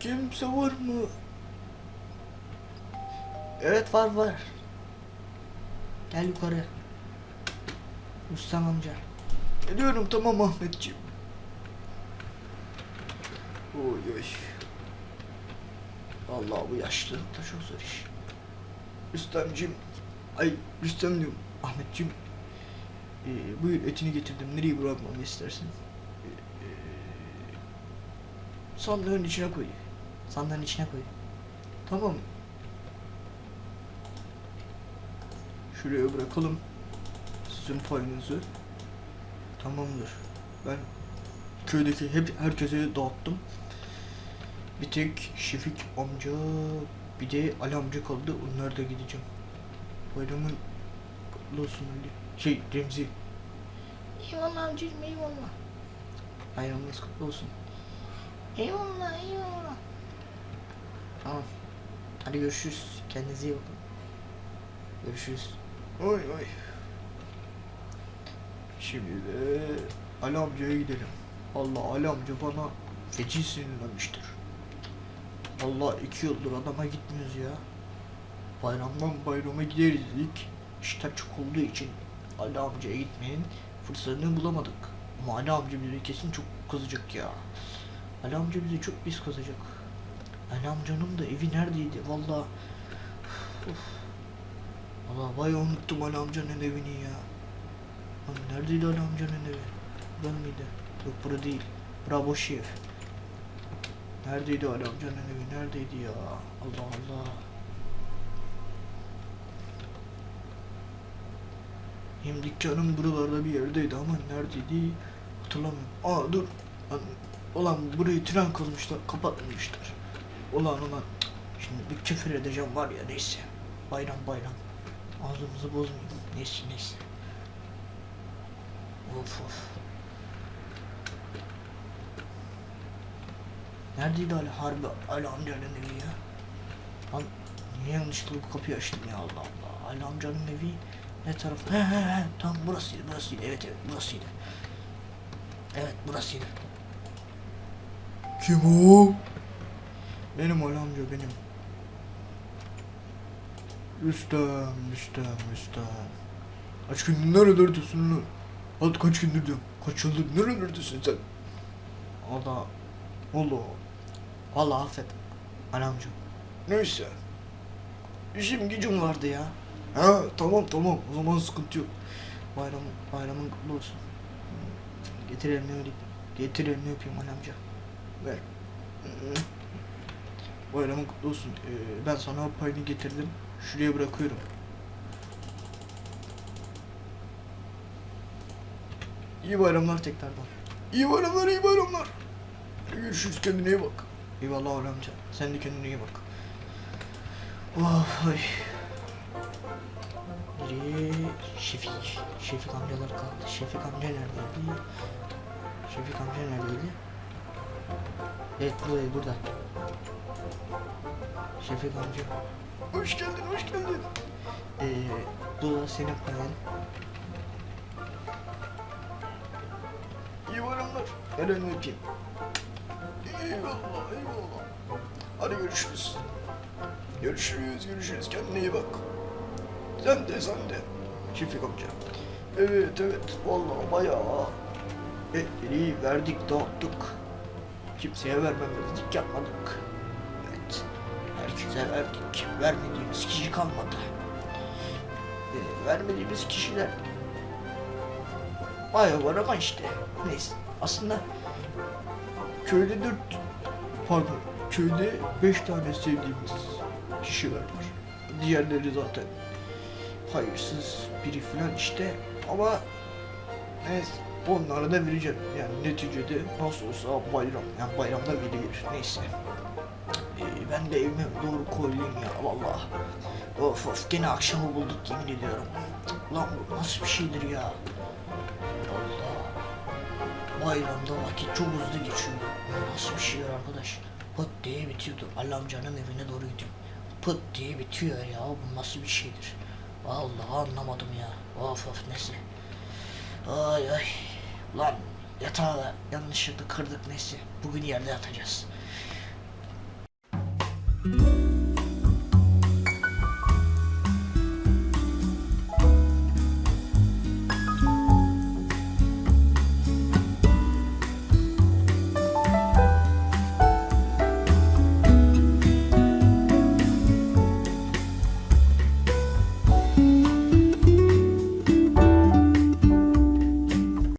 Kimse var mı? Evet var var. Gel yukarı. Rüstem amca. Geliyorum tamam Ahmetciğim. Oy oy. Vallahi bu yaşlılıkta çok zor iş. Rüstemciğim. Ay Rüstem diyorum. Ahmetciğim. Ee, buyur etini getirdim. Nereye bırakmamı istersin? Ee, sandığın içine koy. Sandığın içine koy. Tamam. Şuraya bırakalım. Sizin payınızı. Tamamdır. Ben köydeki hep herkese dağıttım. Bir tek Şefik amca bir de Ali amca kaldı. Onlar da gideceğim. Bayramın kutlu olsun Ali. Şey Remzi. Eyvallah amcacığım eyvallah. Bayramınız kutlu olsun. Eyvallah eyvallah. Tamam. Hadi görüşürüz. Kendinize iyi bakın. Görüşürüz. Oy oy. Şimdi de Ali amcaya gidelim. Allah Ali amca bana feci sinirlenmiştir. Allah iki yıldır adama gitmiyoruz ya. Bayramdan bayrama gideriz dedik. İşler çok olduğu için Ali amcaya gitmenin fırsatını bulamadık. Ama Ali amca bize kesin çok kızacak ya. Ali amca bize çok pis kızacak. Ali amcanın da evi neredeydi? Vallahi Valla bayağı unuttum Ali amcanın evini ya. Lan neredeydi Ali amcanın evi? Burada mıydı? Yok bura değil. Bura boş ev. Neredeydi Ali amcanın evi? Neredeydi ya? Allah Allah. Hem dükkanım buralarda bir yerdeydi ama neredeydi hatırlamıyorum. Aa dur. Lan, Ulan burayı tren kazmışlar, kapatmışlar. Ulan ulan. Şimdi bir küfür edeceğim var ya neyse. Bayram bayram. Ağzımızı bozmayayım. Neyse neyse. Of of. Neredeydi Ali Harbi Ali amcanın evi ya? Lan niye yanlışlıkla bu kapıyı açtım ya Allah Allah. Ali amcanın evi ne taraf? He he he tamam burasıydı burasıydı. Evet evet burasıydı. Evet burasıydı. Kim o? Benim Ali amca benim. Rüstem, Rüstem, Rüstem. Kaç gündür nerelerdesin lan? Alt kaç gündür diyorum. Kaç yıldır nerelerdesin sen? Allah. Allah. Vallahi affet. Anamcığım. Neyse. İşim gücüm vardı ya. Ha tamam tamam o zaman sıkıntı yok. Bayram, bayramın kutlu olsun. Getir elini öpeyim. Getir elini öpeyim anamca. Ver. Bayramın kutlu olsun. Ee, ben sana payını getirdim. Şuraya bırakıyorum. İyi bayramlar tekrardan. İyi bayramlar, iyi bayramlar. Görüşürüz kendine iyi bak. Eyvallah Ali amca. Sen de kendine iyi bak. Oh, ay. Biri Şefik. Şefik amcalar kaldı. Şefik amca neredeydi? Şefik amca neredeydi? Evet buradaydı burada. Şefik amca. Hoş geldin, hoş geldin. Ee, bu senin payın. İyi bayramlar. El elini öpeyim. Eyvallah, eyvallah. Hadi görüşürüz. Görüşürüz, görüşürüz. Kendine iyi bak. Sen de, sen de. Şefik amca. Evet, evet. Vallahi bayağı etleri verdik, dağıttık. Kimseye vermemezlik yapmadık. Evet. Herkese verdik. Vermediğimiz kişi kalmadı. Ee, vermediğimiz kişiler bayağı var ama işte. Neyse. Aslında köyde dört pardon köyde beş tane sevdiğimiz kişiler var. Diğerleri zaten hayırsız biri falan işte ama neyse onlara da vereceğim. Yani neticede nasıl olsa bayram yani bayramda verilir neyse. Ee, ben de evime doğru koyayım ya vallahi. Of of gene akşamı bulduk yemin ediyorum. Lan bu nasıl bir şeydir ya? Allah. Bayramda vakit çok hızlı geçiyor. Nasıl bir şeydir arkadaş? Pıt diye bitiyordu. Ali amcanın evine doğru gidiyorum. Pıt diye bitiyor ya. Bu nasıl bir şeydir? Vallahi anlamadım ya. Of of neyse. Ay ay. Ulan yatağı da yanlışlıkla kırdık neyse. Bugün yerde yatacağız.